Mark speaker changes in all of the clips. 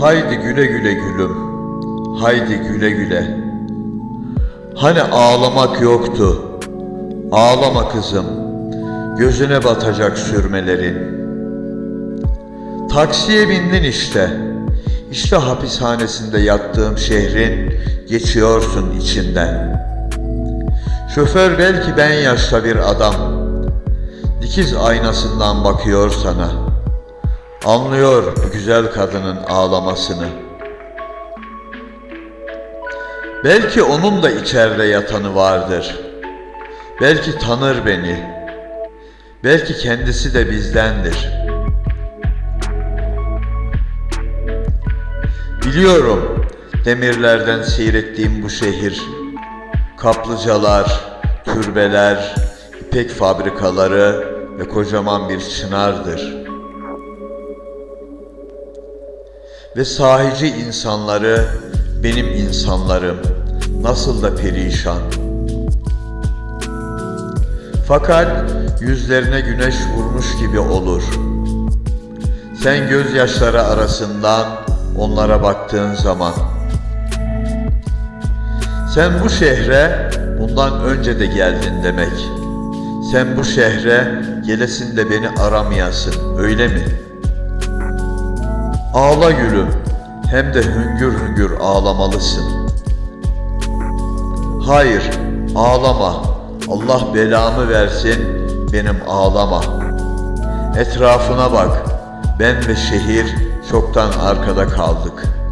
Speaker 1: Haydi güle güle gülüm, haydi güle güle. Hani ağlamak yoktu, ağlama kızım, gözüne batacak sürmelerin. Taksiye bindin işte, işte hapishanesinde yattığım şehrin geçiyorsun içinden. Şoför belki ben yaşta bir adam, dikiz aynasından bakıyor sana. Anlıyor bu güzel kadının ağlamasını. Belki onun da içeride yatanı vardır. Belki tanır beni. Belki kendisi de bizdendir. Biliyorum demirlerden seyrettiğim bu şehir. Kaplıcalar, türbeler, ipek fabrikaları ve kocaman bir çınardır. Ve sahici insanları benim insanlarım nasıl da perişan. Fakat yüzlerine güneş vurmuş gibi olur. Sen gözyaşları arasından onlara baktığın zaman. Sen bu şehre bundan önce de geldin demek. Sen bu şehre gelesin de beni aramayasın, öyle mi? Ağla gülüm, hem de hüngür hüngür ağlamalısın. Hayır, ağlama. Allah belamı versin, benim ağlama. Etrafına bak, ben ve şehir çoktan arkada kaldık.''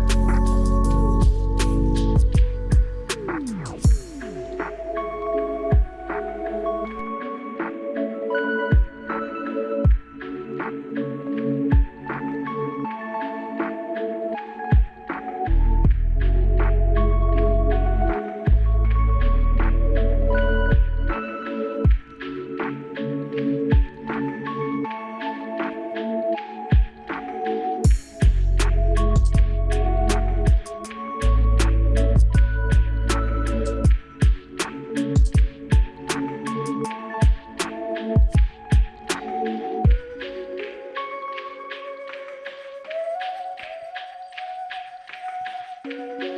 Speaker 1: thank you